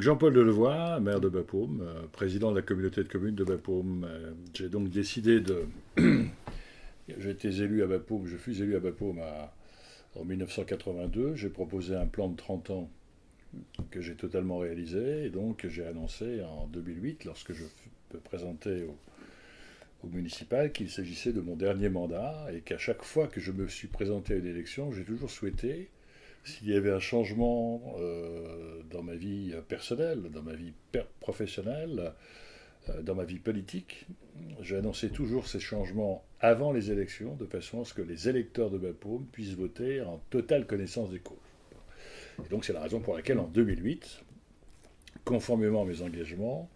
Jean-Paul Delevoye, maire de Bapaume, euh, président de la communauté de communes de Bapaume. Euh, j'ai donc décidé de... j'ai été élu à Bapaume, je fus élu à Bapaume en 1982. J'ai proposé un plan de 30 ans que j'ai totalement réalisé. Et donc j'ai annoncé en 2008, lorsque je me présentais au, au municipal, qu'il s'agissait de mon dernier mandat et qu'à chaque fois que je me suis présenté à une élection, j'ai toujours souhaité s'il y avait un changement euh, dans ma vie personnelle, dans ma vie professionnelle, euh, dans ma vie politique, annoncé toujours ces changements avant les élections, de façon à ce que les électeurs de Bapaume puissent voter en totale connaissance des causes. Et donc c'est la raison pour laquelle en 2008, conformément à mes engagements,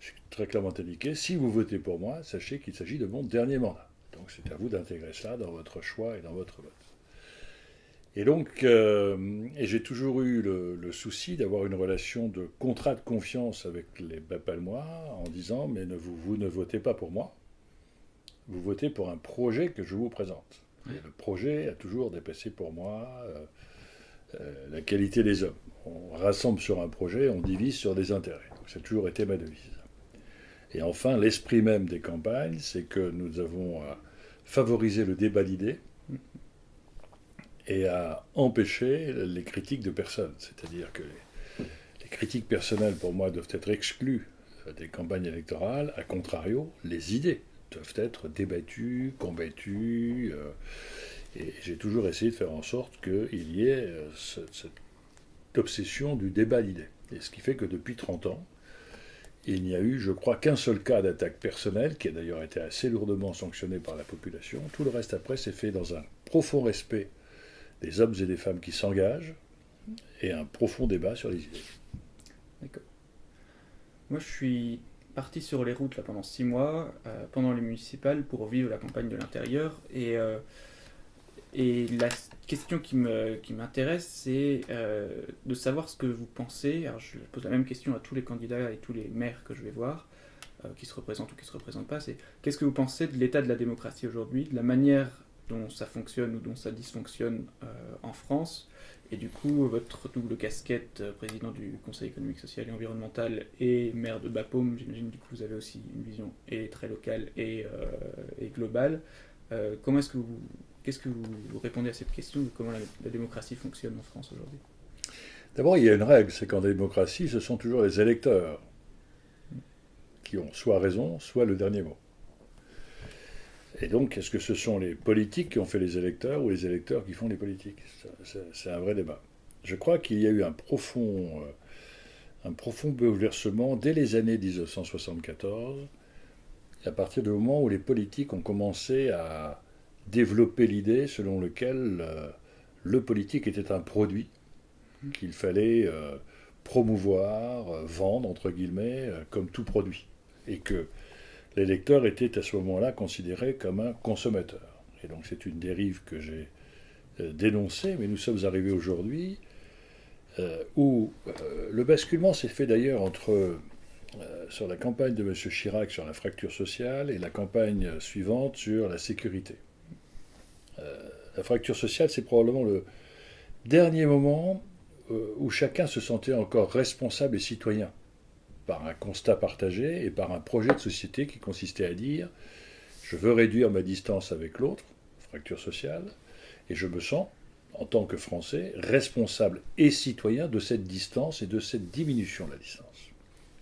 j'ai très clairement indiqué, si vous votez pour moi, sachez qu'il s'agit de mon dernier mandat. Donc c'est à vous d'intégrer cela dans votre choix et dans votre vote. Et donc, euh, et j'ai toujours eu le, souci d'avoir une relation de contrat de confiance avec les Bapalmois en disant Mais ne, vous, vous, ne votez pas pour moi, vous votez pour un projet que je vous présente. Et le projet a toujours dépassé pour moi euh, euh, la qualité des hommes. On rassemble sur un projet, on divise sur des intérêts. Ça a toujours été ma devise. Et enfin, l'esprit même des campagnes, c'est que nous avons favorisé le débat d'idées et à empêcher les critiques de personnes. C'est-à-dire que les, critiques personnelles, pour moi, doivent être exclues des campagnes électorales. A contrario, les idées doivent être débattues, combattues. Euh, et j'ai toujours essayé de faire en sorte qu'il y ait euh, cette obsession du débat d'idées. Et ce qui fait que depuis 30 ans, il n'y a eu, je crois, qu'un seul cas d'attaque personnelle, qui a d'ailleurs été assez lourdement sanctionné par la population. Tout le reste après s'est fait dans un profond respect des hommes et des femmes qui s'engagent et un profond débat sur les idées. D'accord. Moi, je suis parti sur les routes là, pendant six mois, euh, pendant les municipales, pour vivre la campagne de l'intérieur. Et, euh, la question qui m'intéresse, c'est euh, de savoir ce que vous pensez. Alors, je pose la même question à tous les candidats et tous les maires que je vais voir, qui se représentent ou qui ne se représentent pas. C'est qu'est-ce que vous pensez de l'état de la démocratie aujourd'hui, de la manière dont ça fonctionne ou dont ça dysfonctionne euh, en France. Et du coup, votre double casquette, euh, président du Conseil économique, social et environnemental et maire de Bapaume, j'imagine du coup vous avez aussi une vision très locale et, euh, globale. comment est-ce que vous, qu'est-ce que vous répondez à cette question de comment la, démocratie fonctionne en France aujourd'hui? D'abord, il y a une règle, c'est qu'en démocratie, ce sont toujours les électeurs qui ont soit raison, soit le dernier mot. Et donc, est-ce que ce sont les politiques qui ont fait les électeurs ou les électeurs qui font les politiques? C'est un vrai débat. Je crois qu'il y a eu un profond, euh, un profond bouleversement dès les années 1974, à partir du moment où les politiques ont commencé à développer l'idée selon laquelle euh, le politique était un produit qu'il fallait euh, promouvoir, vendre, entre guillemets, comme tout produit. Et que l'électeur était à ce moment-là considéré comme un consommateur. Et donc c'est une dérive que j'ai euh, dénoncée, mais nous sommes arrivés aujourd'hui euh, où euh, le basculement s'est fait d'ailleurs entre sur la campagne de M. Chirac sur la fracture sociale et la campagne suivante sur la sécurité. la fracture sociale, c'est probablement le dernier moment où chacun se sentait encore responsable et citoyen par un constat partagé et par un projet de société qui consistait à dire je veux réduire ma distance avec l'autre, fracture sociale, et je me sens, en tant que Français, responsable et citoyen de cette distance et de cette diminution de la distance.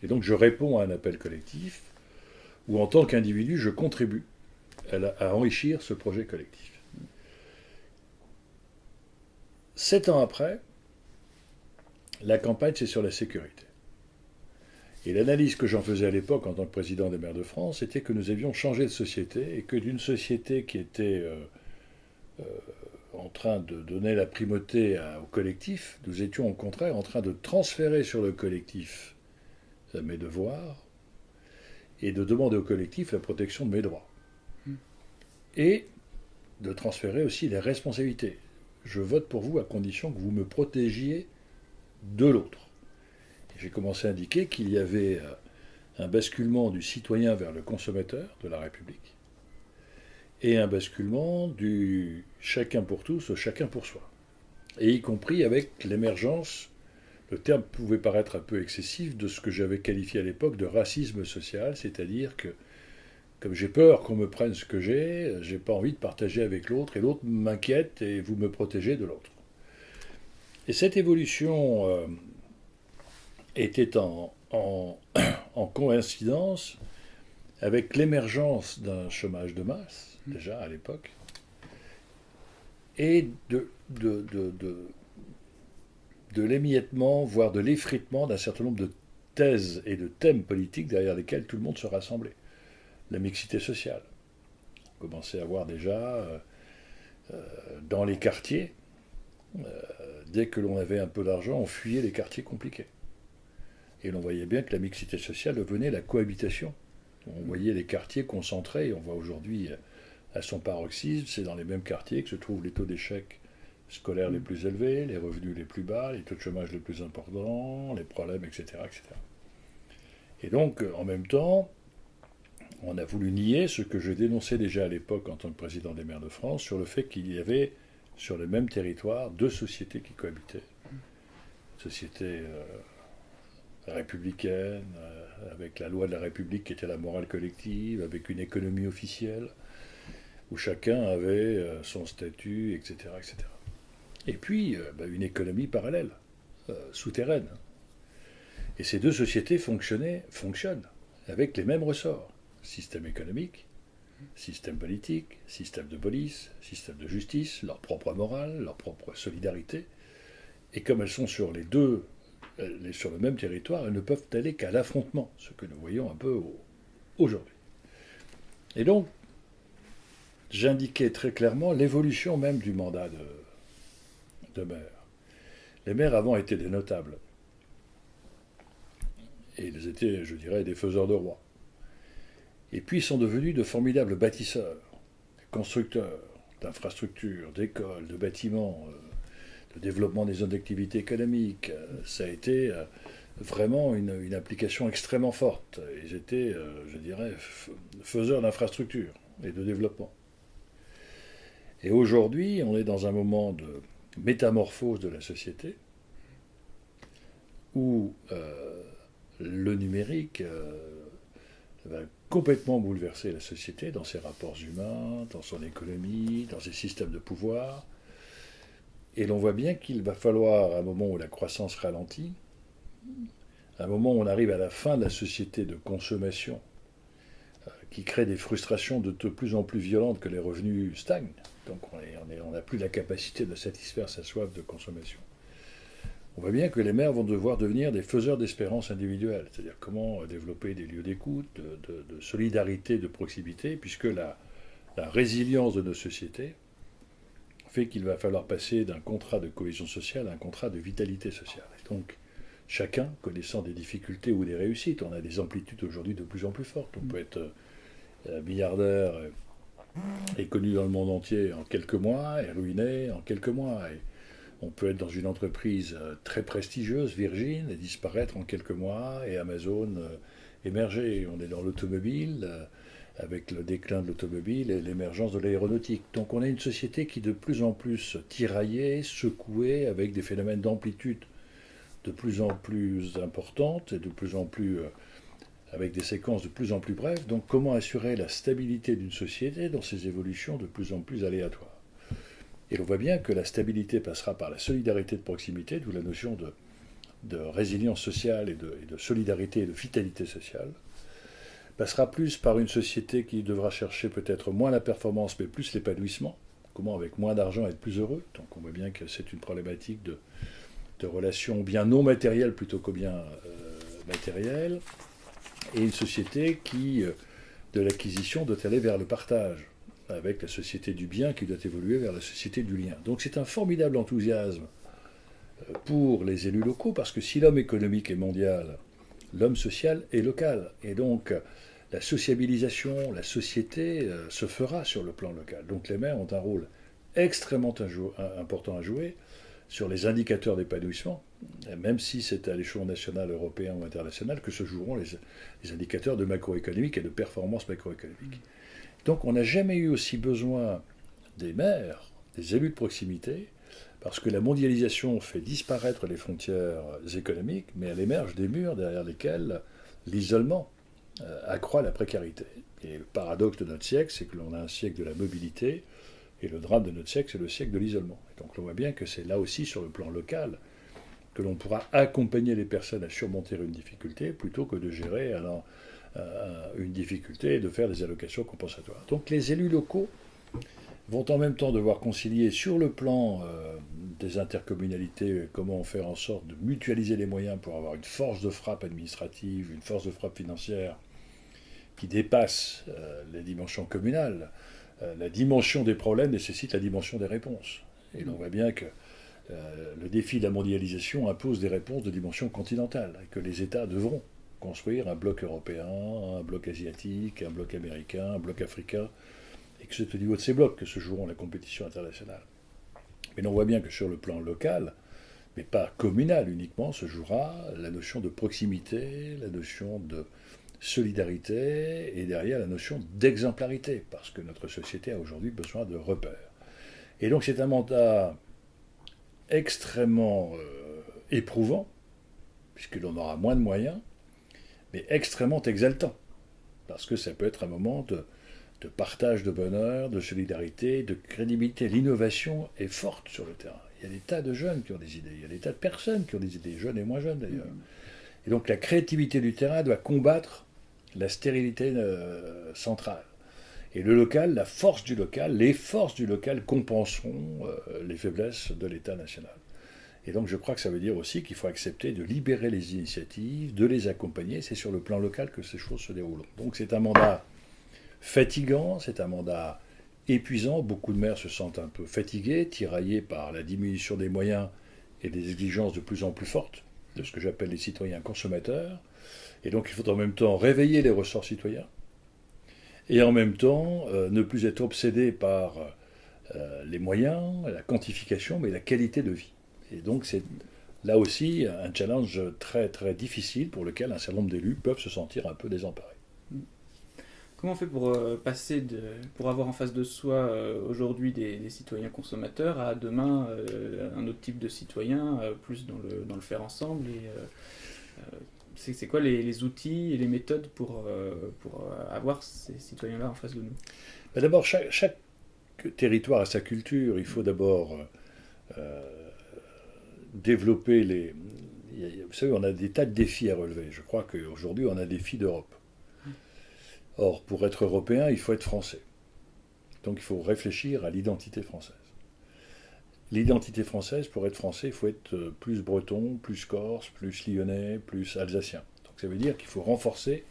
Et donc je réponds à un appel collectif où, en tant qu'individu, je contribue à, enrichir ce projet collectif. Sept ans après, la campagne, c'est sur la sécurité. Et l'analyse que j'en faisais à l'époque en tant que président des maires de France, était que nous avions changé de société et que d'une société qui était euh, euh, en train de donner la primauté au collectif, nous étions au contraire en train de transférer sur le collectif mes devoirs et de demander au collectif la protection de mes droits. Hmm. Et de transférer aussi les responsabilités. Je vote pour vous à condition que vous me protégiez de l'autre j'ai commencé à indiquer qu'il y avait euh, un basculement du citoyen vers le consommateur de la République et un basculement du chacun pour tous au chacun pour soi, et y compris avec l'émergence le terme pouvait paraître un peu excessif de ce que j'avais qualifié à l'époque de racisme social, c'est-à-dire que comme j'ai peur qu'on me prenne ce que j'ai, j'ai pas envie de partager avec l'autre et l'autre m'inquiète et vous me protégez de l'autre. Et cette évolution euh, était en, en, coïncidence avec l'émergence d'un chômage de masse, déjà à l'époque, et de, de, de, de, l'émiettement, voire de l'effritement d'un certain nombre de thèses et de thèmes politiques derrière lesquels tout le monde se rassemblait la mixité sociale. On commençait à voir déjà euh, euh, dans les quartiers, euh, dès que l'on avait un peu d'argent, on fuyait les quartiers compliqués. Et l'on voyait bien que la mixité sociale venait la cohabitation. On voyait les quartiers concentrés, on voit aujourd'hui à son paroxysme, c'est dans les mêmes quartiers que se trouvent les taux d'échec scolaires les plus élevés, les revenus les plus bas, les taux de chômage les plus importants, les problèmes, etc. etc. Et donc, en même temps, on a voulu nier ce que je dénonçais déjà à l'époque en tant que président des maires de France sur le fait qu'il y avait sur le même territoire deux sociétés qui cohabitaient. Société euh, républicaine, euh, avec la loi de la République qui était la morale collective, avec une économie officielle, où chacun avait euh, son statut, etc. etc. Et puis, bah, une économie parallèle, souterraine. Et ces deux sociétés fonctionnaient, fonctionnent avec les mêmes ressorts système économique, système politique, système de police, système de justice, leur propre morale, leur propre solidarité. Et comme elles sont sur les deux, sur le même territoire, elles ne peuvent aller qu'à l'affrontement, ce que nous voyons un peu aujourd'hui. Et donc, j'indiquais très clairement l'évolution même du mandat de, de maire. Les maires avant étaient des notables. Et ils étaient, je dirais, des faiseurs de rois. Et puis ils sont devenus de formidables bâtisseurs, constructeurs d'infrastructures, d'écoles, de bâtiments, euh, de développement des zones d'activité économique. Euh, ça a été euh, vraiment une, application extrêmement forte. Ils étaient, je dirais, faiseurs d'infrastructures et de développement. Et aujourd'hui, on est dans un moment de métamorphose de la société où le numérique va complètement bouleverser la société dans ses rapports humains, dans son économie, dans ses systèmes de pouvoir. Et l'on voit bien qu'il va falloir, à un moment où la croissance ralentit, à un moment où on arrive à la fin de la société de consommation, euh, qui crée des frustrations de plus en plus violentes que les revenus stagnent. Donc on n'a plus la capacité de satisfaire sa soif de consommation on voit bien que les maires vont devoir devenir des faiseurs d'espérance individuelle, c'est-à-dire comment développer des lieux d'écoute, de, solidarité, de proximité, puisque la, résilience de nos sociétés qu'il va falloir passer d'un contrat de cohésion sociale à un contrat de vitalité sociale. Donc, chacun connaissant des difficultés ou des réussites, on a des amplitudes aujourd'hui de plus en plus fortes. On peut être euh, milliardaire et connu dans le monde entier en quelques mois et ruiné en quelques mois. On peut être dans une entreprise euh, très prestigieuse, Virgin, et disparaître en quelques mois, et Amazon euh, émerger. On est dans l'automobile, euh, avec le déclin de l'automobile et l'émergence de l'aéronautique. Donc on a une société qui de plus en plus tiraillée, secouée, avec des phénomènes d'amplitude de plus en plus importantes et de plus en plus avec des séquences de plus en plus brèves. Donc comment assurer la stabilité d'une société dans ces évolutions de plus en plus aléatoires? Et l'on voit bien que la stabilité passera par la solidarité de proximité, d'où la notion de, résilience sociale et de, solidarité et de vitalité sociale, passera plus par une société qui devra chercher peut-être moins la performance, mais plus l'épanouissement. Comment avec moins d'argent être plus heureux? Donc on voit bien que c'est une problématique de, relations bien non matérielles plutôt que bien euh, matérielles. Et une société qui, euh, de l'acquisition, doit aller vers le partage avec la société du bien qui doit évoluer vers la société du lien. Donc c'est un formidable enthousiasme euh, pour les élus locaux, parce que si l'homme économique est mondial, l'homme social est local. Et donc la sociabilisation, la société euh, se fera sur le plan local. Donc les maires ont un rôle extrêmement important à jouer sur les indicateurs d'épanouissement, même si c'est à l'échelon national, européen ou international que se joueront les, les indicateurs de macroéconomique et de performance macroéconomique. Donc on n'a jamais eu aussi besoin des maires, des élus de proximité, Parce que la mondialisation fait disparaître les frontières économiques, mais elle émerge des murs derrière lesquels l'isolement euh, accroît la précarité. Et le paradoxe de notre siècle, c'est que l'on a un siècle de la mobilité, et le drame de notre siècle, c'est le siècle de l'isolement. Donc on voit bien que c'est là aussi, sur le plan local, que l'on pourra accompagner les personnes à surmonter une difficulté, plutôt que de gérer alors, euh, une difficulté et de faire des allocations compensatoires. Donc les élus locaux vont en même temps devoir concilier sur le plan euh, des intercommunalités comment faire en sorte de mutualiser les moyens pour avoir une force de frappe administrative, une force de frappe financière qui dépasse euh, les dimensions communales. Euh, la dimension des problèmes nécessite la dimension des réponses. Et l'on voit bien que le défi de la mondialisation impose des réponses de dimension continentale, et que les États devront construire un bloc européen, un bloc asiatique, un bloc américain, un bloc africain, et que c'est au niveau de ces blocs que se joueront la compétition internationale. Mais l'on voit bien que sur le plan local, mais pas communal uniquement, se jouera la notion de proximité, la notion de solidarité et derrière la notion d'exemplarité, parce que notre société a aujourd'hui besoin de repères. Et donc c'est un mandat extrêmement euh, éprouvant, puisque l'on aura moins de moyens, mais extrêmement exaltant, parce que ça peut être un moment de, de partage de bonheur, de solidarité, de crédibilité. L'innovation est forte sur le terrain. Il y a des tas de jeunes qui ont des idées, il y a des tas de personnes qui ont des idées, jeunes et moins jeunes d'ailleurs. Et donc la créativité du terrain doit combattre la stérilité euh, centrale. Et le local, la force du local, les forces du local compenseront euh, les faiblesses de l'État national. Et donc je crois que ça veut dire aussi qu'il faut accepter de libérer les initiatives, de les accompagner. C'est sur le plan local que ces choses se déroulent. Donc c'est un mandat fatigant, c'est un mandat épuisant. Beaucoup de maires se sentent un peu fatigués, tiraillés par la diminution des moyens et des exigences de plus en plus fortes de ce que j'appelle les citoyens consommateurs. Et donc il faut en même temps réveiller les ressorts citoyens et en même temps euh, ne plus être obsédé par euh, les moyens, la quantification, mais la qualité de vie. Et donc c'est là aussi un challenge très très difficile pour lequel un certain nombre d'élus peuvent se sentir un peu désemparés. Comment on fait pour euh, passer de, pour avoir en face de soi euh, aujourd'hui des, citoyens consommateurs à demain euh, un autre type de citoyen, plus dans le, dans le faire ensemble et c'est quoi les, outils et les méthodes pour, pour avoir ces citoyens-là en face de nous? Ben, D'abord, chaque, chaque, territoire a sa culture. Il faut d'abord développer les. Vous savez, on a des tas de défis à relever. Je crois qu'aujourd'hui, on a des défis d'Europe. Or, pour être européen, il faut être français. Donc il faut réfléchir à l'identité française. L'identité française, pour être français, il faut être euh, plus breton, plus corse, plus lyonnais, plus alsacien. Donc ça veut dire qu'il faut renforcer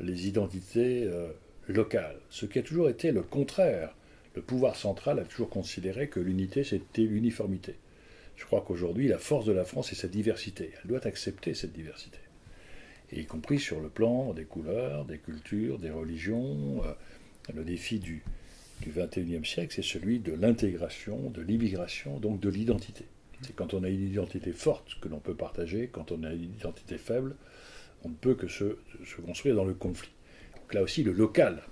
les identités euh, locales, ce qui a toujours été le contraire. Le pouvoir central a toujours considéré que l'unité, c'était l'uniformité. Je crois qu'aujourd'hui, la force de la France, est sa diversité. Elle doit accepter cette diversité y compris sur le plan des couleurs, des cultures, des religions. Euh, le défi du, du 21e siècle, c'est celui de l'intégration, de l'immigration, donc de l'identité. C'est quand on a une identité forte que l'on peut partager, quand on a une identité faible, on ne peut que se, construire dans le conflit. Donc là aussi, le local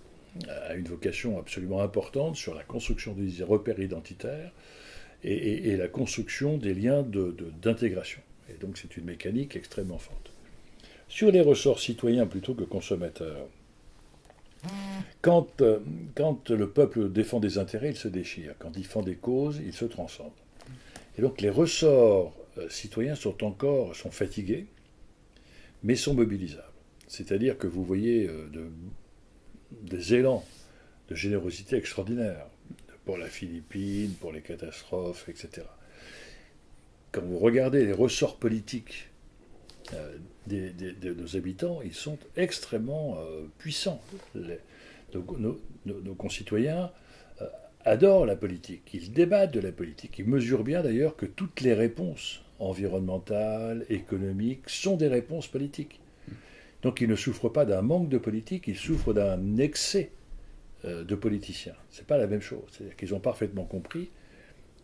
a une vocation absolument importante sur la construction des repères identitaires et, la construction des liens d'intégration. Et donc c'est une mécanique extrêmement forte sur les ressorts citoyens plutôt que consommateurs. Quand, euh, quand, le peuple défend des intérêts, il se déchire. Quand il défend des causes, il se transcende. Et donc les ressorts euh, citoyens sont encore sont fatigués, mais sont mobilisables. C'est-à-dire que vous voyez euh, de, des élans de générosité extraordinaire pour la Philippine, pour les catastrophes, etc. Quand vous regardez les ressorts politiques de nos habitants, ils sont extrêmement euh, puissants. nos, concitoyens euh, adorent la politique, ils débattent de la politique, ils mesurent bien d'ailleurs que toutes les réponses environnementales, économiques, sont des réponses politiques. Donc ils ne souffrent pas d'un manque de politique, ils souffrent d'un excès euh, de politiciens. Ce n'est pas la même chose. C'est-à-dire qu'ils ont parfaitement compris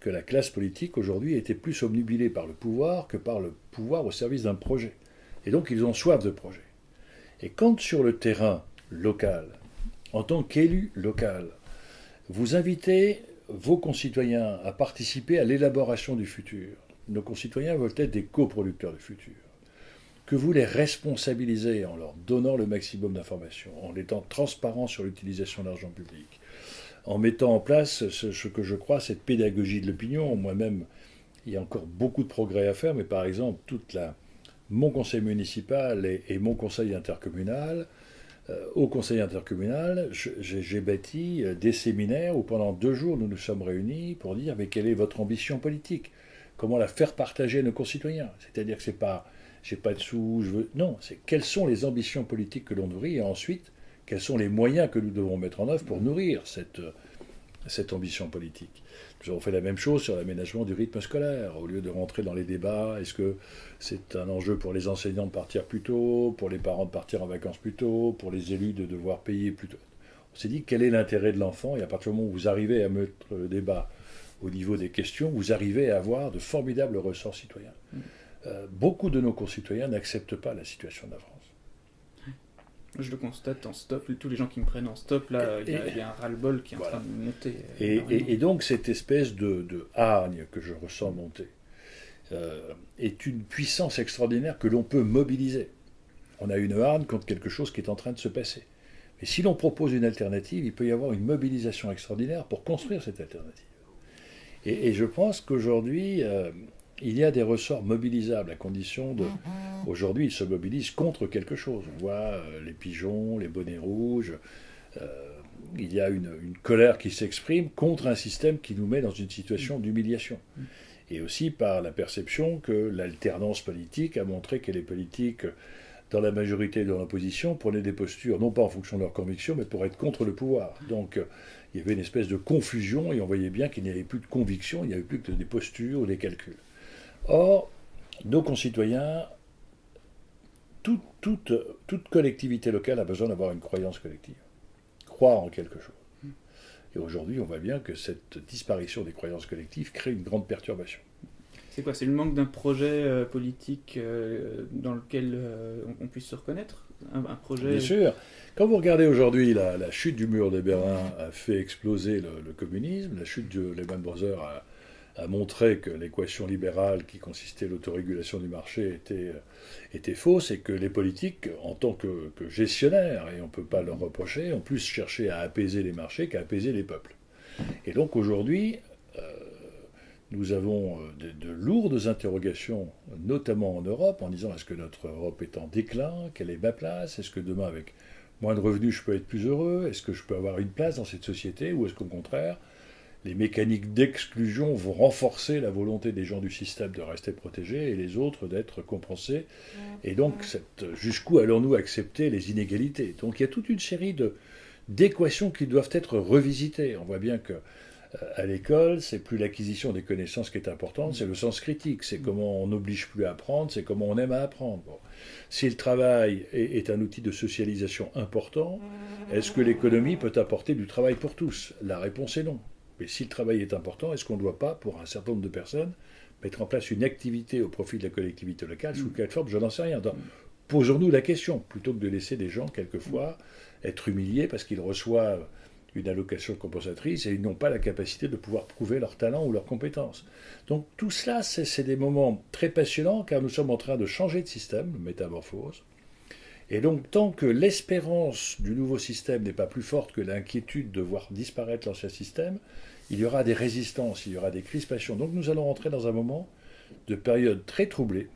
que la classe politique aujourd'hui était plus omnubilée par le pouvoir que par le pouvoir au service d'un projet. Et donc ils ont soif de projet. Et quand sur le terrain local, en tant qu'élu local, vous invitez vos concitoyens à participer à l'élaboration du futur. Nos concitoyens veulent être des coproducteurs du futur. Que vous les responsabilisez en leur donnant le maximum d'informations, en étant transparents sur l'utilisation de l'argent public, en mettant en place ce, que je crois, cette pédagogie de l'opinion. Moi-même, il y a encore beaucoup de progrès à faire, mais par exemple, toute la, mon conseil municipal et, mon conseil intercommunal, euh, au conseil intercommunal, j'ai bâti euh, des séminaires où pendant deux jours nous nous sommes réunis pour dire mais quelle est votre ambition politique? Comment la faire partager à nos concitoyens? C'est-à-dire que c'est pas j'ai pas de sous, je veux non, c'est quelles sont les ambitions politiques que l'on nourrit et ensuite quels sont les moyens que nous devons mettre en œuvre pour nourrir cette, cette ambition politique. Nous avons fait la même chose sur l'aménagement du rythme scolaire. Au lieu de rentrer dans les débats, est-ce que c'est un enjeu pour les enseignants de partir plus tôt, pour les parents de partir en vacances plus tôt, pour les élus de devoir payer plus tôt? On s'est dit quel est l'intérêt de l'enfant? Et à partir du moment où vous arrivez à mettre le débat au niveau des questions, vous arrivez à avoir de formidables ressorts citoyens. Mm. Euh, beaucoup de nos concitoyens n'acceptent pas la situation France. Je le constate en stop, tous les gens qui me prennent en stop, là, il y, a un ras-le-bol qui est en train de monter. Et, donc cette espèce de, hargne que je ressens monter euh, est une puissance extraordinaire que l'on peut mobiliser. On a une hargne contre quelque chose qui est en train de se passer. Mais si l'on propose une alternative, il peut y avoir une mobilisation extraordinaire pour construire cette alternative. Et, je pense qu'aujourd'hui, euh, il y a des ressorts mobilisables à condition de. Aujourd'hui, ils se mobilisent contre quelque chose. On voit euh, les pigeons, les bonnets rouges. Euh, il y a une, colère qui s'exprime contre un système qui nous met dans une situation d'humiliation. Et aussi par la perception que l'alternance politique a montré que les politiques, dans la majorité de l'opposition, prenaient des postures, non pas en fonction de leurs convictions, mais pour être contre le pouvoir. Donc il y avait une espèce de confusion et on voyait bien qu'il n'y avait plus de conviction, il n'y avait plus que des postures ou des calculs. Or, nos concitoyens, toute, toute, collectivité locale a besoin d'avoir une croyance collective, croire en quelque chose. Et aujourd'hui, on voit bien que cette disparition des croyances collectives crée une grande perturbation. C'est quoi C'est le manque d'un projet euh, politique euh, dans lequel euh, on, puisse se reconnaître? Un, projet... Bien sûr. Quand vous regardez aujourd'hui, la, chute du mur de Berlin a fait exploser le, le communisme, la chute de Lehman Brothers a a montré que l'équation libérale qui consistait l'autorégulation du marché était, euh, était fausse et que les politiques, en tant que, gestionnaires, et on ne peut pas leur reprocher, ont plus cherché à apaiser les marchés qu'à apaiser les peuples. Et donc aujourd'hui, euh, nous avons euh, de, lourdes interrogations, notamment en Europe, en disant est-ce que notre Europe est en déclin? Quelle est ma place? Est-ce que demain, avec moins de revenus, je peux être plus heureux? Est-ce que je peux avoir une place dans cette société? Ou est-ce qu'au contraire, les mécaniques d'exclusion vont renforcer la volonté des gens du système de rester protégés et les autres d'être compensés. Et donc, jusqu'où allons-nous accepter les inégalités? Donc, il y a toute une série d'équations qui doivent être revisitées. On voit bien que euh, à l'école, c'est plus l'acquisition des connaissances qui est importante, c'est le sens critique, c'est comment on n'oblige plus à apprendre, c'est comment on aime à apprendre. Si le travail est, un outil de socialisation important, est-ce que l'économie peut apporter du travail pour tous? La réponse est non. Mais si le travail est important, est-ce qu'on ne doit pas, pour un certain nombre de personnes, mettre en place une activité au profit de la collectivité locale Sous mm. quelle forme? Je n'en sais rien. Posons-nous la question, plutôt que de laisser des gens, quelquefois, être humiliés parce qu'ils reçoivent une allocation compensatrice et ils n'ont pas la capacité de pouvoir prouver leur talent ou leurs compétences. Donc tout cela, c'est des moments très passionnants car nous sommes en train de changer de système, métamorphose. Et donc tant que l'espérance du nouveau système n'est pas plus forte que l'inquiétude de voir disparaître l'ancien système, il y aura des résistances, il y aura des crispations. Donc nous allons rentrer dans un moment de période très troublée,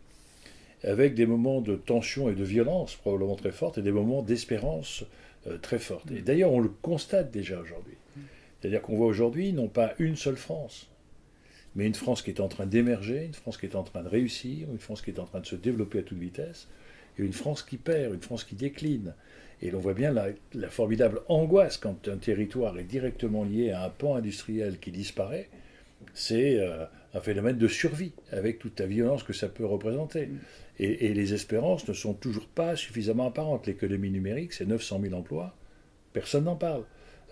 avec des moments de tension et de violence probablement très fortes, et des moments d'espérance euh, très fortes. Et d'ailleurs, on le constate déjà aujourd'hui. C'est-à-dire qu'on voit aujourd'hui non pas une seule France, mais une France qui est en train d'émerger, une France qui est en train de réussir, une France qui est en train de se développer à toute vitesse, et une France qui perd, une France qui décline. Et l'on voit bien la, formidable angoisse quand un territoire est directement lié à un pan industriel qui disparaît. C'est euh, un phénomène de survie, avec toute la violence que ça peut représenter. Et, les espérances ne sont toujours pas suffisamment apparentes. L'économie numérique, c'est 900 000 emplois. Personne n'en parle.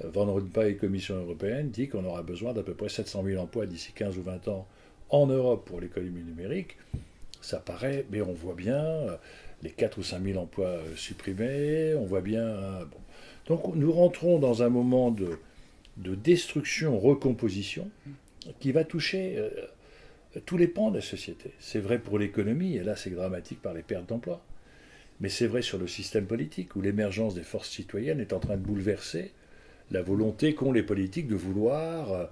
Euh, Van Rompuy, Commission européenne, dit qu'on aura besoin d'à peu près 700 000 emplois d'ici 15 ou 20 ans en Europe pour l'économie numérique. Ça paraît, mais on voit bien euh, les 4 ou 5 000 emplois euh, supprimés, on voit bien... Euh. Donc nous rentrons dans un moment de, de destruction-recomposition qui va toucher euh, tous les pans de la société. C'est vrai pour l'économie, et là c'est dramatique par les pertes d'emplois. Mais c'est vrai sur le système politique, où l'émergence des forces citoyennes est en train de bouleverser la volonté qu'ont les politiques de vouloir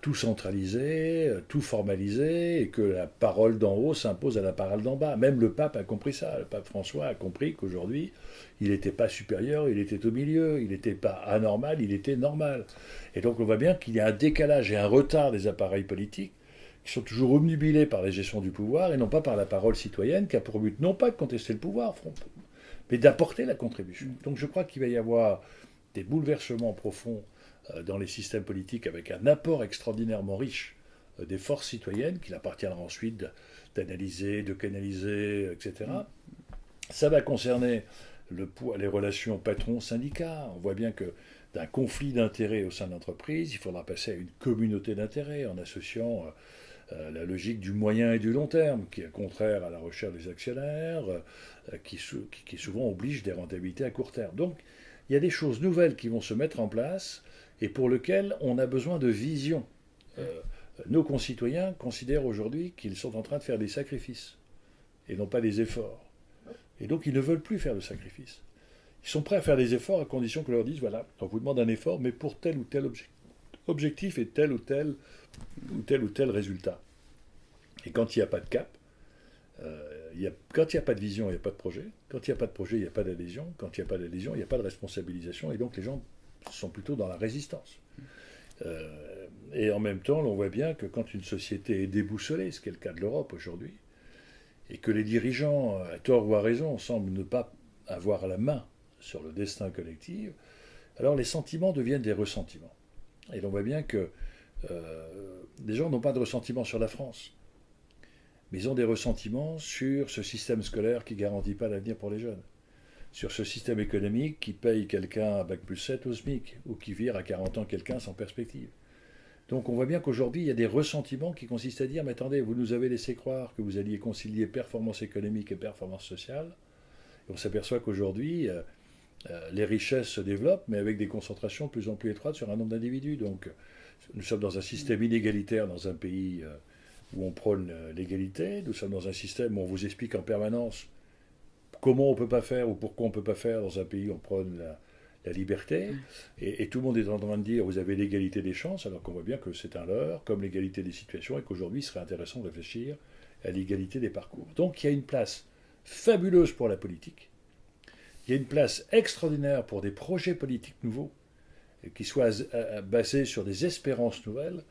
tout centraliser, euh, tout formaliser, et que la parole d'en haut s'impose à la parole d'en bas. Même le pape a compris ça. Le pape François a compris qu'aujourd'hui, il n'était pas supérieur, il était au milieu, il n'était pas anormal, il était normal. Et donc on voit bien qu'il y a un décalage et un retard des appareils politiques qui sont toujours omnubilés par la gestion du pouvoir et non pas par la parole citoyenne qui a pour but non pas de contester le pouvoir, mais d'apporter la contribution. Donc je crois qu'il va y avoir des bouleversements profonds euh, dans les systèmes politiques avec un apport extraordinairement riche euh, des forces citoyennes qu'il appartiendra ensuite d'analyser, de canaliser, etc. Ça va concerner le, les relations patron-syndicat. On voit bien que d'un conflit d'intérêts au sein de l'entreprise, il faudra passer à une communauté d'intérêts en associant euh, la logique du moyen et du long terme, qui est contraire à la recherche des actionnaires, qui, qui, souvent oblige des rentabilités à court terme. Donc, il y a des choses nouvelles qui vont se mettre en place et pour lequel on a besoin de vision. Euh, nos concitoyens considèrent aujourd'hui qu'ils sont en train de faire des sacrifices et non pas des efforts. Et donc ils ne veulent plus faire de sacrifices. Ils sont prêts à faire des efforts à condition que leur dise voilà, on vous demande un effort, mais pour tel ou tel objectif et tel ou tel ou tel ou tel résultat. Et quand il n'y a pas de cap, euh, quand il n'y a pas de vision, il n'y a pas de projet. Quand il n'y a pas de projet, il n'y a pas d'adhésion. Quand il n'y a pas d'adhésion, il n'y a pas de responsabilisation. Et donc les gens sont plutôt dans la résistance. Euh, et en même temps, on voit bien que quand une société est déboussolée, ce qui est le cas de l'Europe aujourd'hui, et que les dirigeants, à tort ou à raison, semblent ne pas avoir la main sur le destin collectif, alors les sentiments deviennent des ressentiments. Et l'on voit bien que euh, les gens n'ont pas de ressentiment sur la France, mais ils ont des ressentiments sur ce système scolaire qui ne garantit pas l'avenir pour les jeunes sur ce système économique qui paye quelqu'un à Bac plus 7 au SMIC, ou qui vire à 40 ans quelqu'un sans perspective. Donc on voit bien qu'aujourd'hui, il y a des ressentiments qui consistent à dire, mais attendez, vous nous avez laissé croire que vous alliez concilier performance économique et performance sociale. On s'aperçoit qu'aujourd'hui, euh, euh, les richesses se développent, mais avec des concentrations de plus en plus étroites sur un nombre d'individus. Donc nous sommes dans un système inégalitaire dans un pays euh, où on prône l'égalité, nous sommes dans un système où on vous explique en permanence comment on ne peut pas faire ou pourquoi on ne peut pas faire dans un pays où on prône la, liberté. Et, tout le monde est en train de dire vous avez l'égalité des chances, alors qu'on voit bien que c'est un leurre, comme l'égalité des situations, et qu'aujourd'hui il serait intéressant de réfléchir à l'égalité des parcours. Donc il y a une place fabuleuse pour la politique. Il y a une place extraordinaire pour des projets politiques nouveaux qui soient euh, basés sur des espérances nouvelles.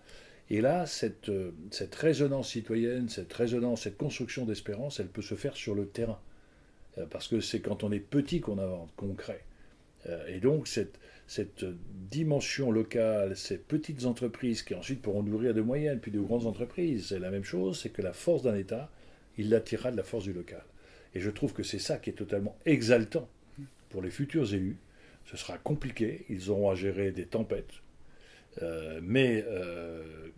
Et là, cette, euh, cette résonance citoyenne, cette résonance, cette construction d'espérance, elle peut se faire sur le terrain. Euh, parce que c'est quand on est petit qu'on invente, qu'on crée. Euh, et donc cette, cette dimension locale, ces petites entreprises qui ensuite pourront nourrir de moyennes, puis de grandes entreprises, c'est la même chose, c'est que la force d'un État, il l'attirera de la force du local. Et je trouve que c'est ça qui est totalement exaltant pour les futurs élus. Ce sera compliqué, ils auront à gérer des tempêtes. Euh, mais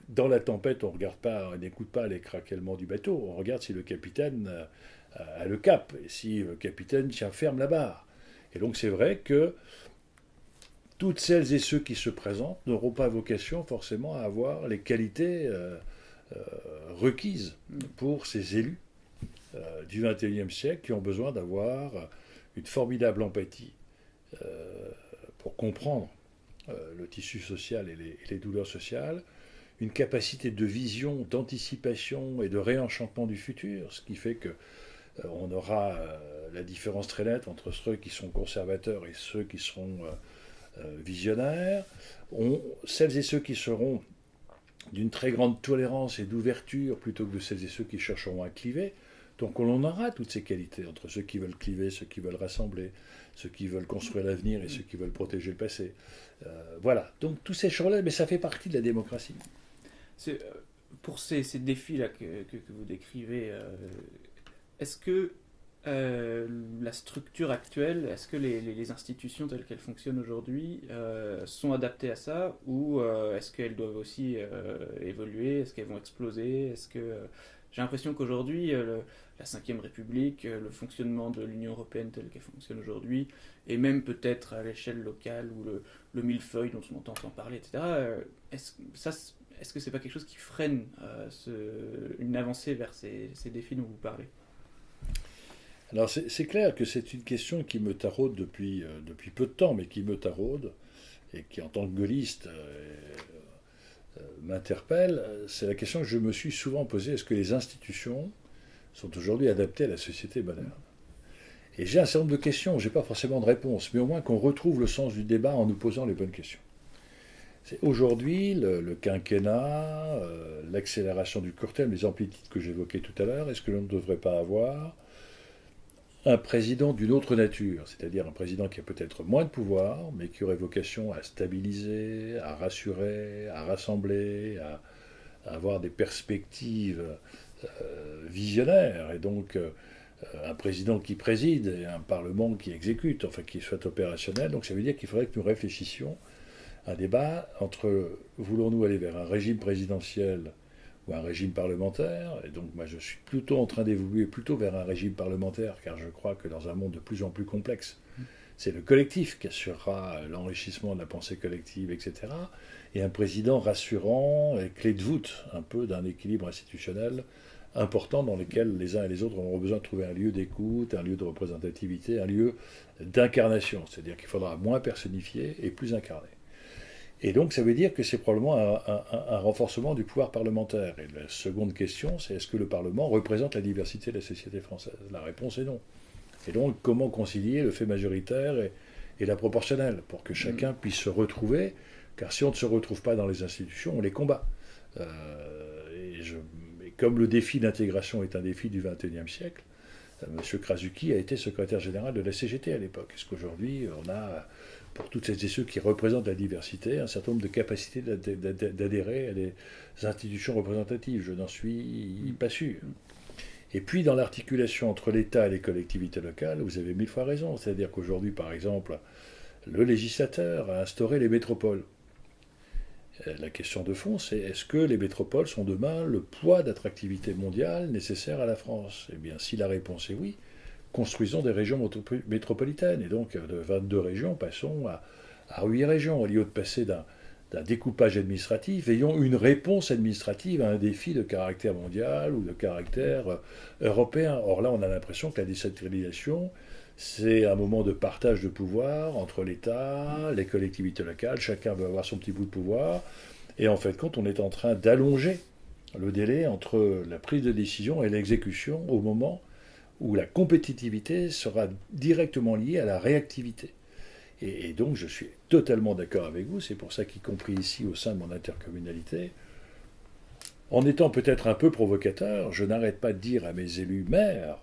dans la tempête, on regarde pas, on n'écoute pas les craquements du bateau, on regarde si le capitaine à le cap, et si le capitaine tient ferme la barre. Et donc c'est vrai que toutes celles et ceux qui se présentent n'auront pas vocation forcément à avoir les qualités euh, euh, requises pour ces élus euh, du XXIe siècle qui ont besoin d'avoir une formidable empathie pour comprendre le tissu social et les, douleurs sociales, une capacité de vision, d'anticipation et de réenchantement du futur, ce qui fait que on aura euh, la différence très nette entre ceux qui sont conservateurs et ceux qui seront euh, visionnaires. celles et ceux qui seront d'une très grande tolérance et d'ouverture plutôt que de celles et ceux qui chercheront à cliver. Donc on en aura toutes ces qualités entre ceux qui veulent cliver, ceux qui veulent rassembler, ceux qui veulent construire l'avenir et ceux qui veulent protéger le passé. voilà, donc tous ces choses-là, mais ça fait partie de la démocratie. pour ces, défis-là que, vous décrivez, est-ce que euh, la structure actuelle, est-ce que les, institutions telles qu'elles fonctionnent aujourd'hui euh, sont adaptées à ça ou euh, est-ce qu'elles doivent aussi évoluer? Est-ce qu'elles vont exploser? Est-ce que j'ai l'impression qu'aujourd'hui la Ve République, le fonctionnement de l'Union européenne telle qu'elle fonctionne aujourd'hui, et même peut-être à l'échelle locale ou le, le, millefeuille dont on entend parler, etc. Est-ce est-ce que c'est pas quelque chose qui freine ce, une avancée vers ces défis dont vous parlez? Alors c'est clair que c'est une question qui me taraude depuis, depuis peu de temps, mais qui me taraude et qui en tant que gaulliste euh, m'interpelle, c'est la question que je me suis souvent posée. Est-ce que les institutions sont aujourd'hui adaptées à la société moderne? Et j'ai un certain nombre de questions, je n'ai pas forcément de réponse, mais au moins qu'on retrouve le sens du débat en nous posant les bonnes questions. C'est aujourd'hui le, quinquennat, euh, l'accélération du court terme, les amplitudes que j'évoquais tout à l'heure, est-ce que l'on ne devrait pas avoir un président d'une autre nature, c'est-à-dire un président qui a peut-être moins de pouvoir, mais qui aurait vocation à stabiliser, à rassurer, à rassembler, à, avoir des perspectives euh, visionnaires, et donc euh, un président qui préside et un parlement qui exécute, enfin qui soit opérationnel. Donc ça veut dire qu'il faudrait que nous réfléchissions à un débat entre voulons-nous aller vers un régime présidentiel un régime parlementaire. Et donc moi je suis plutôt en train d'évoluer plutôt vers un régime parlementaire, car je crois que dans un monde de plus en plus complexe, c'est le collectif qui assurera l'enrichissement de la pensée collective, etc. Et un président rassurant et clé de voûte un peu d'un équilibre institutionnel important dans lequel les uns et les autres auront besoin de trouver un lieu d'écoute, un lieu de représentativité, un lieu d'incarnation. C'est-à-dire qu'il faudra moins personnifier et plus incarner. Et donc ça veut dire que c'est probablement un, renforcement du pouvoir parlementaire. Et la seconde question, c'est est-ce que le Parlement représente la diversité de la société française? La réponse est non. Et donc comment concilier le fait majoritaire et, la proportionnelle pour que chacun puisse se retrouver? Car si on ne se retrouve pas dans les institutions, on les combat. Euh, et, je, comme le défi d'intégration est un défi du XXIe siècle, euh, M. Krasuki a été secrétaire général de la CGT à l'époque. Est-ce qu'aujourd'hui on a pour toutes celles et ceux qui représentent la diversité, un certain nombre de capacités d'adhérer à des institutions représentatives. Je n'en suis pas sûr. Et puis, dans l'articulation entre l'État et les collectivités locales, vous avez mille fois raison. C'est-à-dire qu'aujourd'hui, par exemple, le législateur a instauré les métropoles. Euh, la question de fond, c'est est-ce que les métropoles sont demain le poids d'attractivité mondiale nécessaire à la France? Eh bien, si la réponse est oui, construisons des régions métropolitaines. Et donc, de 22 régions, passons à, à 8 régions. Au lieu de passer d'un découpage administratif, ayons une réponse administrative à un défi de caractère mondial ou de caractère euh, européen. Or là, on a l'impression que la décentralisation, c'est un moment de partage de pouvoir entre l'État, les collectivités locales, chacun veut avoir son petit bout de pouvoir. Et en fait, quand on est en train d'allonger le délai entre la prise de décision et l'exécution au moment où la compétitivité sera directement liée à la réactivité. Et, donc je suis totalement d'accord avec vous, c'est pour ça qu'y compris ici au sein de mon intercommunalité, en étant peut-être un peu provocateur, je n'arrête pas de dire à mes élus maires,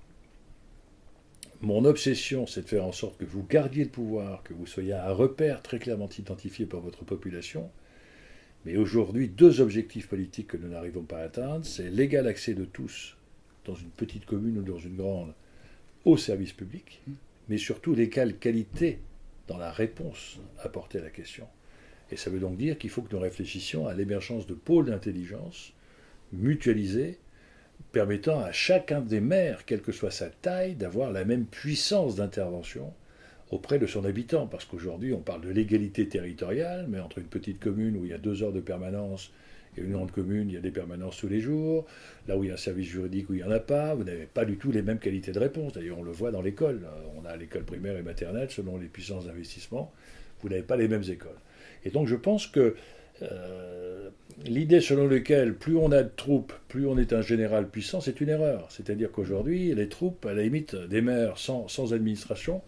mon obsession c'est de faire en sorte que vous gardiez le pouvoir, que vous soyez un repère très clairement identifié par votre population, mais aujourd'hui, deux objectifs politiques que nous n'arrivons pas à atteindre, c'est l'égal accès de tous dans une petite commune ou dans une grande, au service public, mais surtout l'égale qualité dans la réponse apportée à la question. Et ça veut donc dire qu'il faut que nous réfléchissions à l'émergence de pôles d'intelligence mutualisés, permettant à chacun des maires, quelle que soit sa taille, d'avoir la même puissance d'intervention auprès de son habitant. Parce qu'aujourd'hui, on parle de l'égalité territoriale, mais entre une petite commune où il y a deux heures de permanence il y a une grande commune, il y a des permanences tous les jours. Là où il y a un service juridique, où il n'y en a pas, vous n'avez pas du tout les mêmes qualités de réponse. D'ailleurs, on le voit dans l'école. On a l'école primaire et maternelle, selon les puissances d'investissement. Vous n'avez pas les mêmes écoles. Et donc, je pense que euh, l'idée selon laquelle plus on a de troupes, plus on est un général puissant, c'est une erreur. C'est-à-dire qu'aujourd'hui, les troupes, à la limite, des maires sans, administration,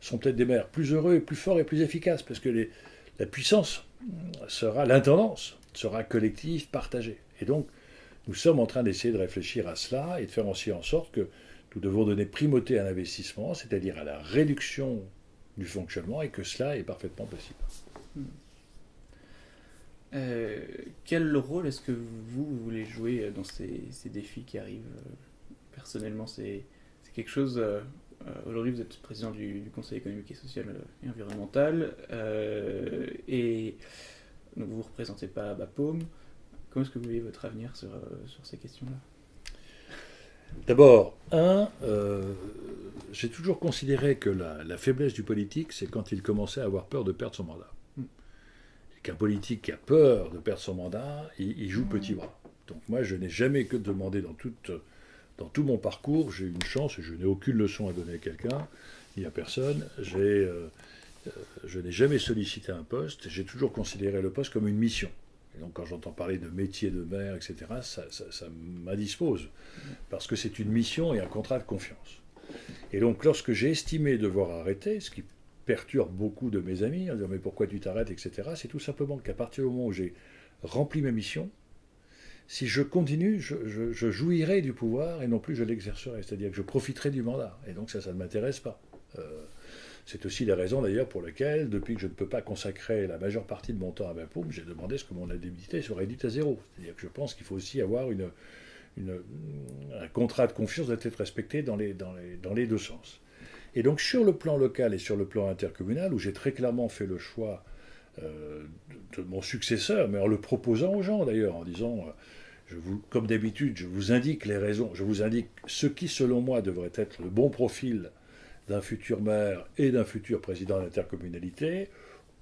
sont peut-être des maires plus heureux et plus forts et plus efficaces, parce que la puissance sera l'intendance sera collectif, partagé. Et donc, nous sommes en train d'essayer de réfléchir à cela et de faire aussi en sorte que nous devons donner primauté à l'investissement, c'est-à-dire à la réduction du fonctionnement, et que cela est parfaitement possible. Hmm. Euh, quel rôle est-ce que vous, voulez jouer dans ces, défis qui arrivent Personnellement, c'est quelque chose... Euh, aujourd'hui, vous êtes président du, Conseil économique et social et environnemental, euh, et donc vous ne représentez pas Bapaume. Comment est-ce que vous voyez votre avenir sur, euh, sur ces questions-là? D'abord, un, euh, j'ai toujours considéré que la, faiblesse du politique, c'est quand il commençait à avoir peur de perdre son mandat. Hmm. Et qu'un politique qui a peur de perdre son mandat, il, joue petit bras. Donc moi, je n'ai jamais que demandé dans, toute, dans tout mon parcours, j'ai eu une chance, et je n'ai aucune leçon à donner à quelqu'un, ni à personne, j'ai, euh, je n'ai jamais sollicité un poste, j'ai toujours considéré le poste comme une mission. Et donc quand j'entends parler de métier de maire, etc., ça, ça, ça m'indispose, parce que c'est une mission et un contrat de confiance. Et donc lorsque j'ai estimé devoir arrêter, ce qui perturbe beaucoup de mes amis, en disant mais pourquoi tu t'arrêtes, etc., c'est tout simplement qu'à partir du moment où j'ai rempli ma mission, si je continue, je, jouirai du pouvoir et non plus je l'exercerai, c'est-à-dire que je profiterai du mandat. Et donc ça, ça ne m'intéresse pas. Euh, c'est aussi la raison d'ailleurs pour laquelle, depuis que je ne peux pas consacrer la majeure partie de mon temps à ma paume, j'ai demandé ce que mon indemnité soit réduite à zéro. C'est-à-dire que je pense qu'il faut aussi avoir un contrat de confiance doit être respecté dans les, deux sens. Et donc sur le plan local et sur le plan intercommunal, où j'ai très clairement fait le choix euh, de, mon successeur, mais en le proposant aux gens d'ailleurs, en disant, euh, comme d'habitude, je vous indique les raisons, je vous indique ce qui selon moi devrait être le bon profil d'un futur maire et d'un futur président d'intercommunalité.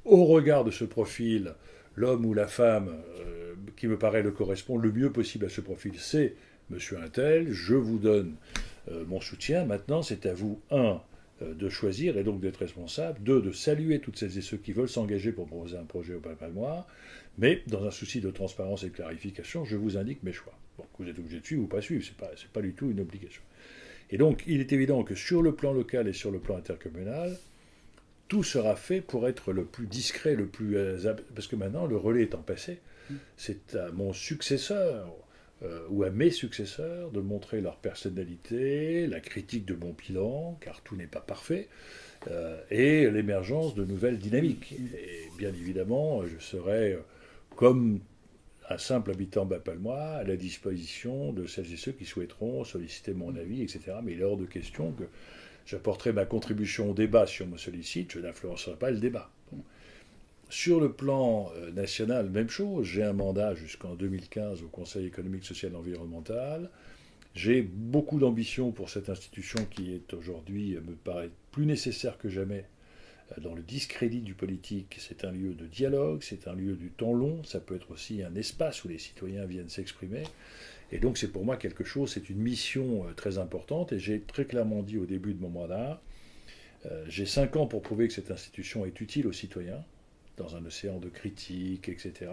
Au regard de ce profil, l'homme ou la femme euh, qui me paraît le correspond le mieux possible à ce profil, c'est Monsieur Intel. Je vous donne euh, mon soutien. Maintenant, c'est à vous, un, euh, de choisir et donc d'être responsable, deux, de saluer toutes celles et ceux qui veulent s'engager pour proposer un projet au Palpalmois, mais dans un souci de transparence et de clarification, je vous indique mes choix. Vous êtes obligé de suivre ou pas suivre, ce n'est pas du tout une obligation. Et donc, il est évident que sur le plan local et sur le plan intercommunal, tout sera fait pour être le plus discret, le plus... Euh, parce que maintenant, le relais étant passé, c'est à mon successeur euh, ou à mes successeurs de montrer leur personnalité, la critique de mon bilan, car tout n'est pas parfait, euh, et l'émergence de nouvelles dynamiques. Et bien évidemment, je serai, comme un simple habitant bapalmois à la disposition de celles et ceux qui souhaiteront solliciter mon avis, etc. Mais il est hors de question que j'apporterai ma contribution au débat si on me sollicite, je n'influencerai pas le débat. Sur le plan euh, national, même chose, j'ai un mandat jusqu'en 2015 au Conseil économique, social et environnemental. J'ai beaucoup d'ambition pour cette institution qui est aujourd'hui, me paraît plus nécessaire que jamais dans le discrédit du politique. C'est un lieu de dialogue, c'est un lieu du temps long, ça peut être aussi un espace où les citoyens viennent s'exprimer. Et donc c'est pour moi quelque chose, c'est une mission euh, très importante. Et j'ai très clairement dit au début de mon mandat, euh, j'ai cinq ans pour prouver que cette institution est utile aux citoyens, dans un océan de critiques, etc.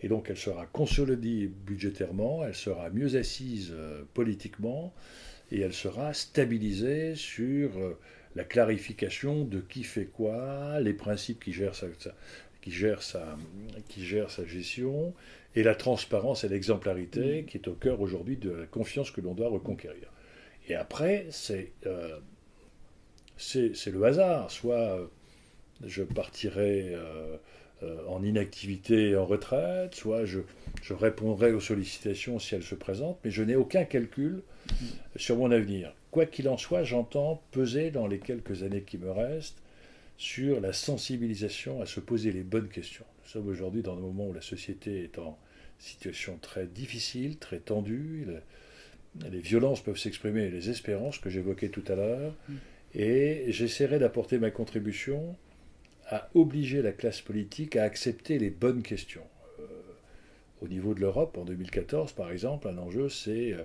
Et donc elle sera consolidée budgétairement, elle sera mieux assise euh, politiquement, et elle sera stabilisée sur la clarification de qui fait quoi, les principes qui gèrent sa, qui gère sa, qui gère sa gestion, et la transparence et l'exemplarité qui est au cœur aujourd'hui de la confiance que l'on doit reconquérir. Et après, c'est euh, le hasard. Soit euh, je partirai euh, en inactivité et en retraite, soit je, je, répondrai aux sollicitations si elles se présentent, mais je n'ai aucun calcul sur mon avenir. Quoi qu'il en soit, j'entends peser dans les quelques années qui me restent sur la sensibilisation à se poser les bonnes questions. Nous sommes aujourd'hui dans un moment où la société est en situation très difficile, très tendue. Les violences peuvent s'exprimer, les espérances que j'évoquais tout à l'heure. Mm. Et j'essaierai d'apporter ma contribution à obliger la classe politique à accepter les bonnes questions. Euh, au niveau de l'Europe, en 2014, par exemple, un enjeu, c'est euh,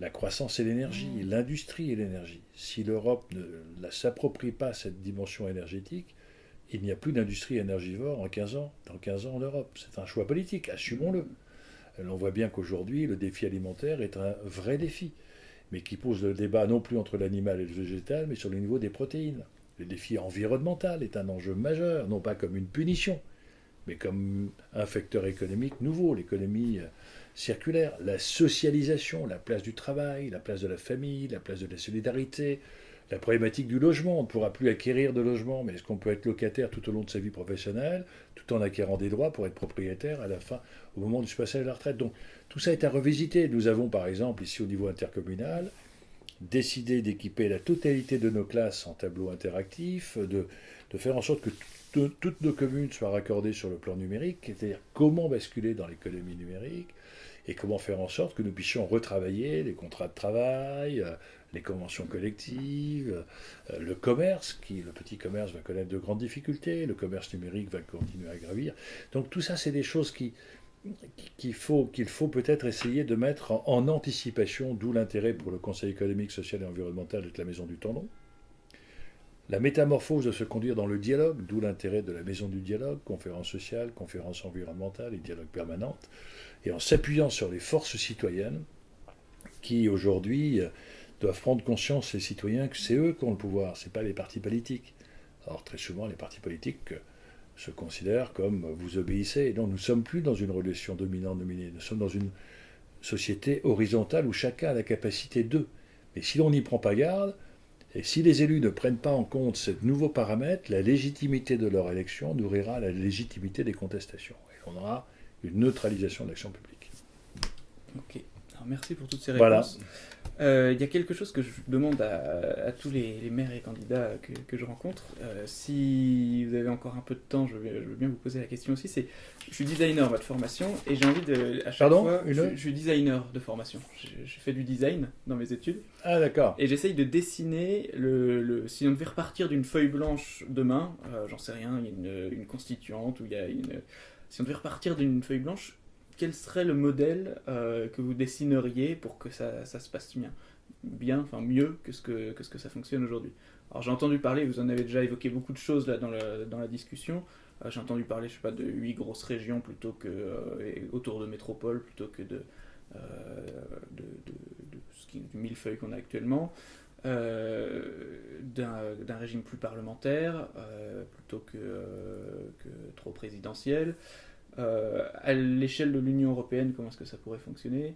la croissance et l'énergie, mmh. l'industrie et l'énergie. Si l'Europe ne s'approprie pas cette dimension énergétique, il n'y a plus d'industrie énergivore en 15 ans, dans 15 ans en Europe. C'est un choix politique, assumons-le. Mmh. On voit bien qu'aujourd'hui, le défi alimentaire est un vrai défi, mais qui pose le débat non plus entre l'animal et le végétal, mais sur le niveau des protéines. Le défi environnemental est un enjeu majeur, non pas comme une punition, mais comme un facteur économique nouveau. L'économie euh, circulaire, la socialisation, la place du travail, la place de la famille, la place de la solidarité, la problématique du logement. On ne pourra plus acquérir de logement, mais est-ce qu'on peut être locataire tout au long de sa vie professionnelle, tout en acquérant des droits pour être propriétaire à la fin, au moment du passage à la retraite? Donc tout ça est à revisiter. Nous avons par exemple ici au niveau intercommunal décidé d'équiper la totalité de nos classes en tableau interactif, de, de faire en sorte que toutes nos communes soient raccordées sur le plan numérique, c'est-à-dire comment basculer dans l'économie numérique, et comment faire en sorte que nous puissions retravailler les contrats de travail, euh, les conventions collectives, euh, le commerce, qui le petit commerce va connaître de grandes difficultés, le commerce numérique va continuer à gravir. Donc tout ça, c'est des choses qui qu'il faut, faut peut-être essayer de mettre en, anticipation, d'où l'intérêt pour le Conseil économique, social et environnemental d'être la maison du tendon. La métamorphose de se conduire dans le dialogue, d'où l'intérêt de la maison du dialogue, conférence sociale, conférence environnementale et dialogue permanente, et en s'appuyant sur les forces citoyennes qui aujourd'hui doivent prendre conscience, les citoyens, que c'est eux qui ont le pouvoir, ce n'est pas les partis politiques. Or, très souvent, les partis politiques se considèrent comme vous obéissez. Et donc, nous ne sommes plus dans une relation dominant-dominée. Nous sommes dans une société horizontale où chacun a la capacité d'eux. Mais si l'on n'y prend pas garde, et si les élus ne prennent pas en compte ce nouveau paramètre, la légitimité de leur élection nourrira la légitimité des contestations. Et on aura une neutralisation de l'action publique. Ok. Alors merci pour toutes ces réponses. Voilà. Euh, il y a quelque chose que je demande à, tous les, maires et candidats que, je rencontre. Euh, si vous avez encore un peu de temps, je, vais, veux bien vous poser la question aussi. C'est, je suis designer de formation et j'ai envie de, à chaque Pardon fois, je, suis designer de formation. J'ai fait du design dans mes études. Ah d'accord. Et j'essaye de dessiner le, si on devait repartir d'une feuille blanche demain, euh, j'en sais rien, il y a une, une constituante ou il y a une, si on devait repartir d'une feuille blanche, quel serait le modèle euh, que vous dessineriez pour que ça, ça, se passe bien Bien, enfin mieux que ce que, que, ce que ça fonctionne aujourd'hui? Alors j'ai entendu parler, vous en avez déjà évoqué beaucoup de choses là dans, dans la discussion. Euh, j'ai entendu parler, je sais pas, de huit grosses régions plutôt que euh, autour de métropoles plutôt que de, de, de, du millefeuille qu'on a actuellement. d'un régime plus parlementaire plutôt que, que trop présidentiel. Euh, à l'échelle de l'Union européenne, comment est-ce que ça pourrait fonctionner?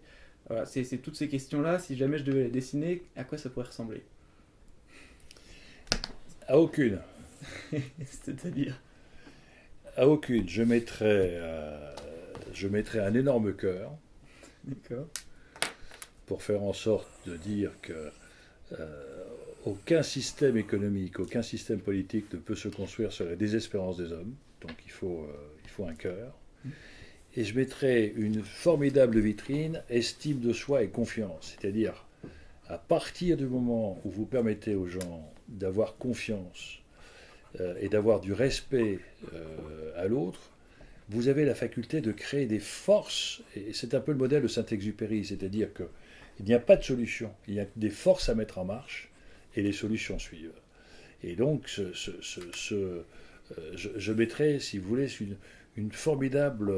Voilà, c'est, toutes ces questions-là, si jamais je devais les dessiner, à quoi ça pourrait ressembler? À aucune. C'est-à-dire? À aucune. Je mettrais, euh, je mettrais un énorme cœur. D'accord. Pour faire en sorte de dire que euh, aucun système économique, aucun système politique ne peut se construire sur la désespérance des hommes. Donc il faut, il faut un cœur et je mettrai une formidable vitrine, estime de soi et confiance. C'est-à-dire, à partir du moment où vous permettez aux gens d'avoir confiance euh, et d'avoir du respect euh, à l'autre, vous avez la faculté de créer des forces, et c'est un peu le modèle de Saint-Exupéry, c'est-à-dire qu'il n'y a pas de solution, il y a des forces à mettre en marche, et les solutions suivent. Et donc, euh, je, je, mettrai, si vous voulez, une, une formidable.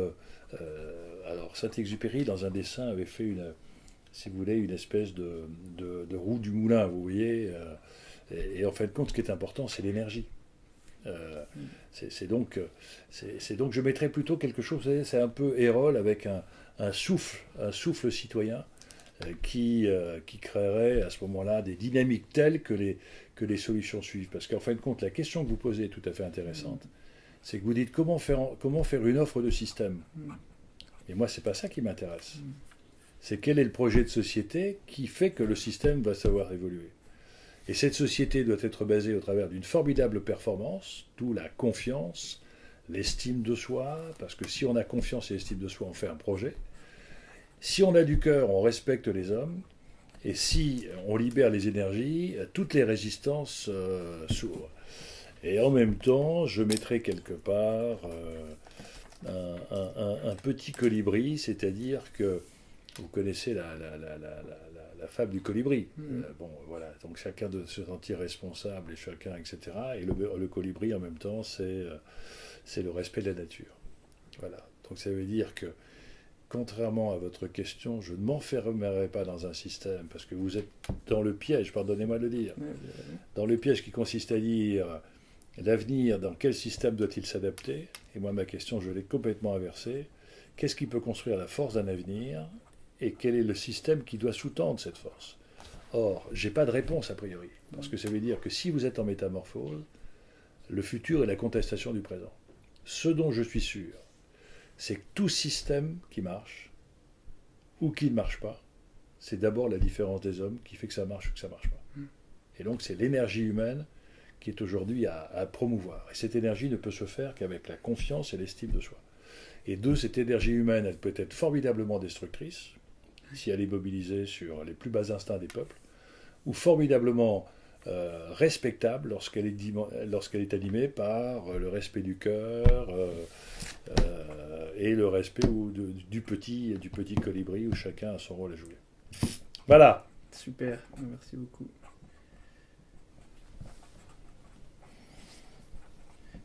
Euh, alors, Saint-Exupéry, dans un dessin, avait fait une, si vous voulez, une espèce de, roue du moulin, vous voyez. Euh, et, en fin de compte, ce qui est important, c'est l'énergie. Euh, c'est donc, c'est donc, je mettrais plutôt quelque chose, c'est un peu Hérole avec un, un, souffle, un souffle citoyen qui, qui créerait à ce moment-là des dynamiques telles que les, que les solutions suivent. Parce qu'en fin de compte, la question que vous posez est tout à fait intéressante c'est que vous dites comment faire, une offre de système. Et moi, c'est pas ça qui m'intéresse. C'est quel est le projet de société qui fait que le système va savoir évoluer. Et cette société doit être basée au travers d'une formidable performance, d'où la confiance, l'estime de soi, parce que si on a confiance et l'estime de soi, on fait un projet. Si on a du cœur, on respecte les hommes. Et si on libère les énergies, toutes les résistances euh, s'ouvrent. Et en même temps, je mettrai quelque part euh, un, petit colibri, c'est-à-dire que vous connaissez la, la, fable du colibri. Mm. Euh, bon, voilà, donc chacun doit se sentir responsable et chacun, etc. Et le, colibri, en même temps, c'est euh, le respect de la nature. Voilà. Donc ça veut dire que, contrairement à votre question, je ne m'enfermerai pas dans un système parce que vous êtes dans le piège, pardonnez-moi de le dire, dans le piège qui consiste à dire L'avenir, dans quel système doit-il s'adapter? Et moi, ma question, je l'ai complètement inversée. Qu'est-ce qui peut construire la force d'un avenir? Et quel est le système qui doit sous-tendre cette force? Or, je n'ai pas de réponse a priori. Parce que ça veut dire que si vous êtes en métamorphose, le futur est la contestation du présent. Ce dont je suis sûr, c'est que tout système qui marche, ou qui ne marche pas, c'est d'abord la différence des hommes qui fait que ça marche ou que ça ne marche pas. Hmm. Et donc, c'est l'énergie humaine qui est aujourd'hui à, promouvoir. Et cette énergie ne peut se faire qu'avec la confiance et l'estime de soi. Et deux, cette énergie humaine, elle peut être formidablement destructrice, si elle est mobilisée sur les plus bas instincts des peuples, ou formidablement euh, respectable lorsqu'elle est, animée par le respect du cœur euh, euh, et le respect du petit colibri où chacun a son rôle à jouer. Voilà. Super, merci beaucoup.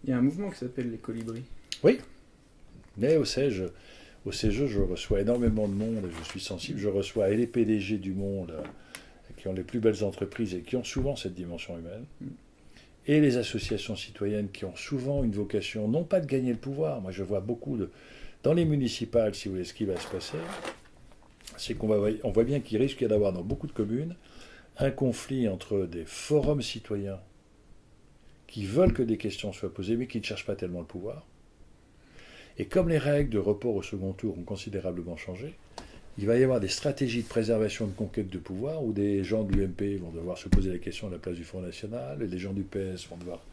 Il y a un mouvement qui s'appelle les colibris. Oui, mais au CEJ, au CEJ, je reçois énormément de monde et je suis sensible. Je reçois et les PDG du monde qui ont les plus belles entreprises et qui ont souvent cette dimension humaine, mm. et les associations citoyennes qui ont souvent une vocation, non pas de gagner le pouvoir, moi je vois beaucoup de... Dans les municipales, si vous voulez, ce qui va se passer, c'est qu'on va, on voit bien qu'il risque d'avoir dans beaucoup de communes un conflit entre des forums citoyens qui veulent que des questions soient posées, mais qui ne cherchent pas tellement le pouvoir. Et comme les règles de report au second tour ont considérablement changé, il va y avoir des stratégies de préservation de conquête de pouvoir où des gens de l'UMP vont devoir se poser la question à la place du Front National, et les gens du PS vont devoir.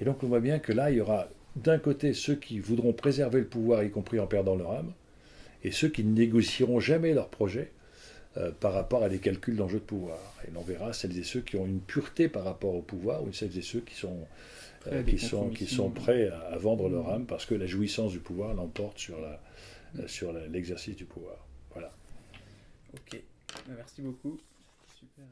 Et donc on voit bien que là, il y aura d'un côté ceux qui voudront préserver le pouvoir, y compris en perdant leur âme, et ceux qui ne négocieront jamais leur projet euh, par rapport à des calculs d'enjeux de pouvoir. Et l'on verra celles et ceux qui ont une pureté par rapport au pouvoir, ou celles et ceux qui sont, euh, qui sont, qui sont prêts à, vendre leur âme parce que la jouissance du pouvoir l'emporte sur l'exercice sur du pouvoir. Voilà. Ok, merci beaucoup. Super.